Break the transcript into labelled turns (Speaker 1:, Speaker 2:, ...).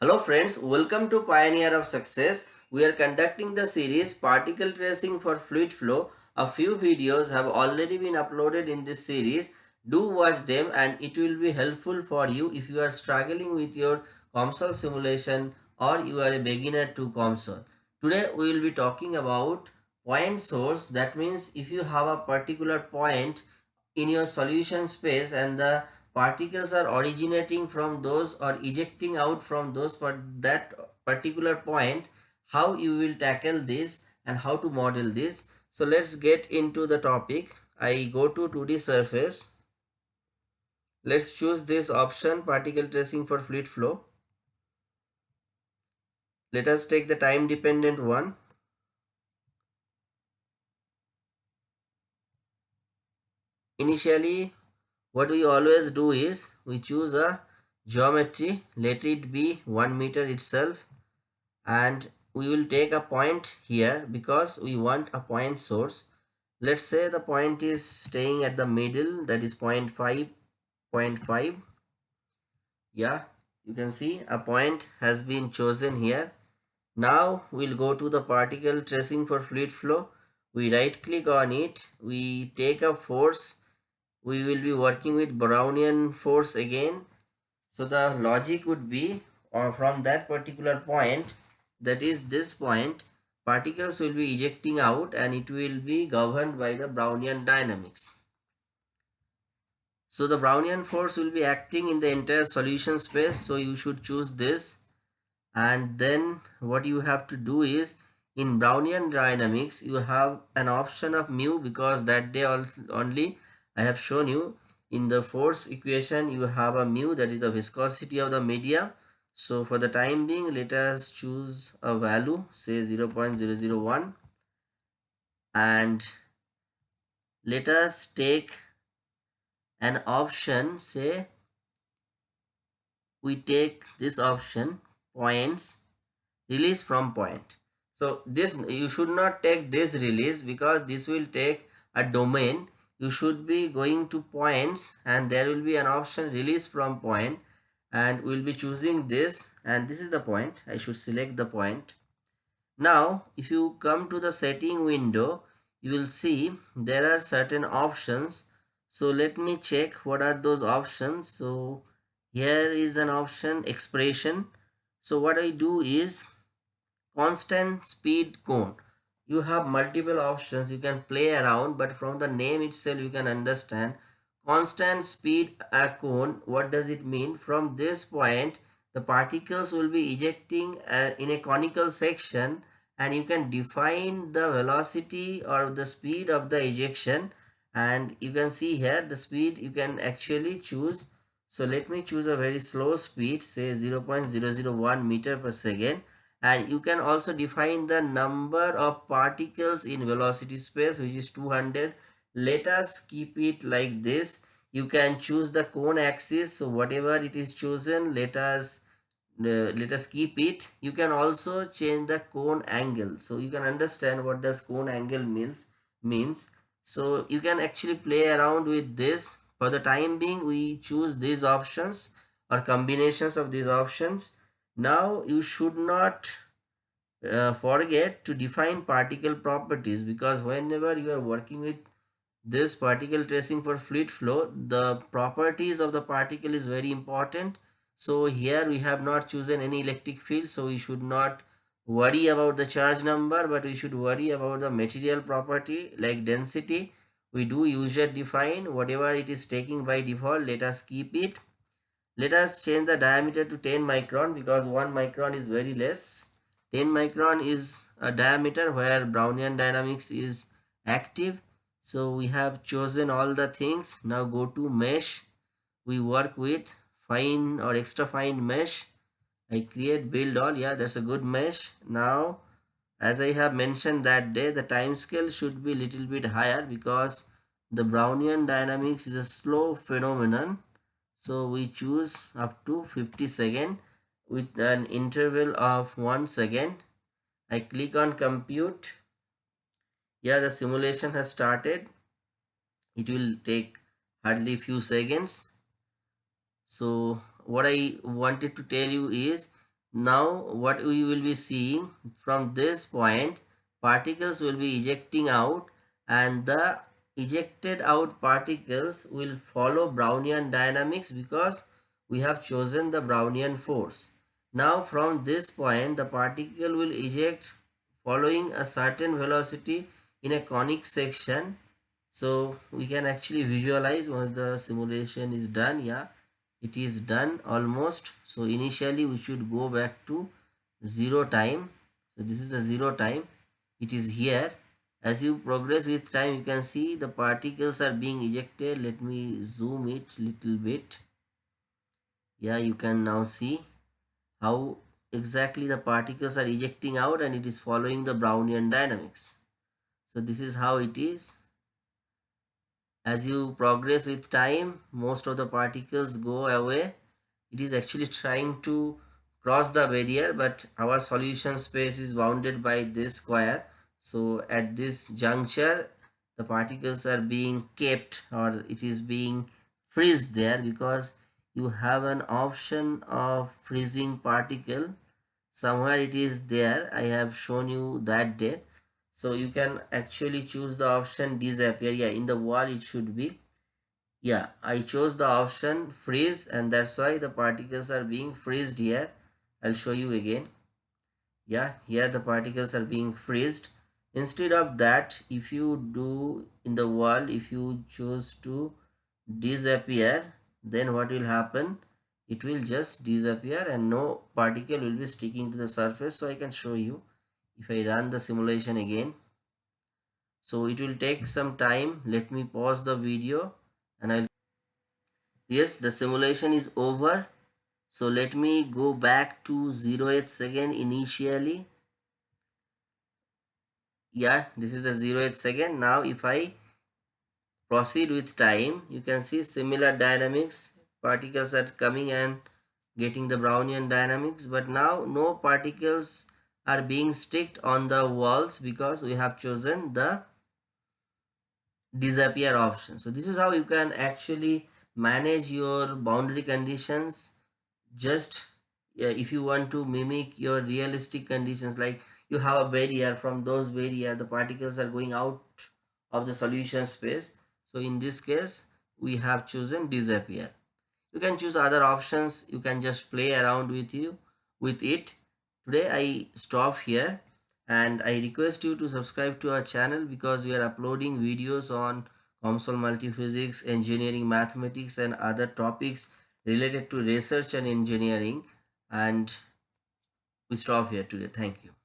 Speaker 1: Hello friends, welcome to Pioneer of Success. We are conducting the series Particle Tracing for Fluid Flow. A few videos have already been uploaded in this series. Do watch them and it will be helpful for you if you are struggling with your COMSOL simulation or you are a beginner to COMSOL. Today we will be talking about point source. That means if you have a particular point in your solution space and the particles are originating from those or ejecting out from those but that particular point how you will tackle this and how to model this. So let's get into the topic. I go to 2d surface. Let's choose this option particle tracing for fluid flow. Let us take the time dependent one. Initially what we always do is we choose a geometry let it be one meter itself and we will take a point here because we want a point source. Let's say the point is staying at the middle that is 0 0.5 0.5 yeah you can see a point has been chosen here. Now we'll go to the particle tracing for fluid flow. We right click on it. We take a force we will be working with Brownian force again. So the logic would be or uh, from that particular point that is this point particles will be ejecting out and it will be governed by the Brownian dynamics. So the Brownian force will be acting in the entire solution space. So you should choose this and then what you have to do is in Brownian dynamics you have an option of mu because that day only I have shown you in the force equation you have a mu that is the viscosity of the media. So for the time being let us choose a value say 0 0.001 and let us take an option say we take this option points release from point. So this you should not take this release because this will take a domain you should be going to points and there will be an option release from point and we'll be choosing this and this is the point. I should select the point. Now if you come to the setting window you will see there are certain options. So let me check what are those options. So here is an option expression. So what i do is constant speed cone you have multiple options. You can play around but from the name itself you can understand. Constant speed a cone what does it mean? From this point the particles will be ejecting uh, in a conical section and you can define the velocity or the speed of the ejection. And you can see here the speed you can actually choose. So let me choose a very slow speed say 0 0.001 meter per second and you can also define the number of particles in velocity space which is 200 let us keep it like this. You can choose the cone axis so whatever it is chosen let us uh, let us keep it. You can also change the cone angle so you can understand what does cone angle means means. So you can actually play around with this. For the time being we choose these options or combinations of these options now you should not uh, forget to define particle properties because whenever you are working with this particle tracing for fluid flow the properties of the particle is very important. So here we have not chosen any electric field so we should not worry about the charge number but we should worry about the material property like density. We do user define whatever it is taking by default let us keep it let us change the diameter to 10 micron because 1 micron is very less. 10 micron is a diameter where Brownian dynamics is active. So we have chosen all the things. Now go to mesh. We work with fine or extra fine mesh. I create build all. Yeah, that's a good mesh. Now, as I have mentioned that day, the time scale should be little bit higher because the Brownian dynamics is a slow phenomenon so we choose up to 50 second with an interval of 1 second. I click on compute. Yeah the simulation has started. It will take hardly few seconds. So what I wanted to tell you is now what we will be seeing from this point particles will be ejecting out and the ejected out particles will follow Brownian dynamics because we have chosen the Brownian force. Now from this point the particle will eject following a certain velocity in a conic section. So we can actually visualize once the simulation is done. Yeah, it is done almost. So initially we should go back to zero time. So this is the zero time. It is here. As you progress with time, you can see the particles are being ejected. Let me zoom it little bit. Yeah, you can now see how exactly the particles are ejecting out and it is following the Brownian dynamics. So this is how it is. As you progress with time, most of the particles go away. It is actually trying to cross the barrier but our solution space is bounded by this square. So at this juncture, the particles are being kept or it is being freezed there because you have an option of freezing particle. Somewhere it is there. I have shown you that day. So you can actually choose the option disappear. Yeah in the wall it should be. Yeah i chose the option freeze and that's why the particles are being freezed here. I'll show you again. Yeah here the particles are being freezed instead of that if you do in the wall if you choose to disappear then what will happen? It will just disappear and no particle will be sticking to the surface. So i can show you if i run the simulation again. So it will take some time. Let me pause the video and i'll yes the simulation is over. So let me go back to 0 08 second initially yeah this is the 0th second. Now if i proceed with time you can see similar dynamics. Particles are coming and getting the brownian dynamics but now no particles are being sticked on the walls because we have chosen the disappear option. So this is how you can actually manage your boundary conditions. Just uh, if you want to mimic your realistic conditions like you have a barrier from those barrier the particles are going out of the solution space. So in this case we have chosen disappear. You can choose other options. You can just play around with you with it. Today i stop here and i request you to subscribe to our channel because we are uploading videos on COMSOL multiphysics engineering mathematics and other topics related to research and engineering. And we stop here today. Thank you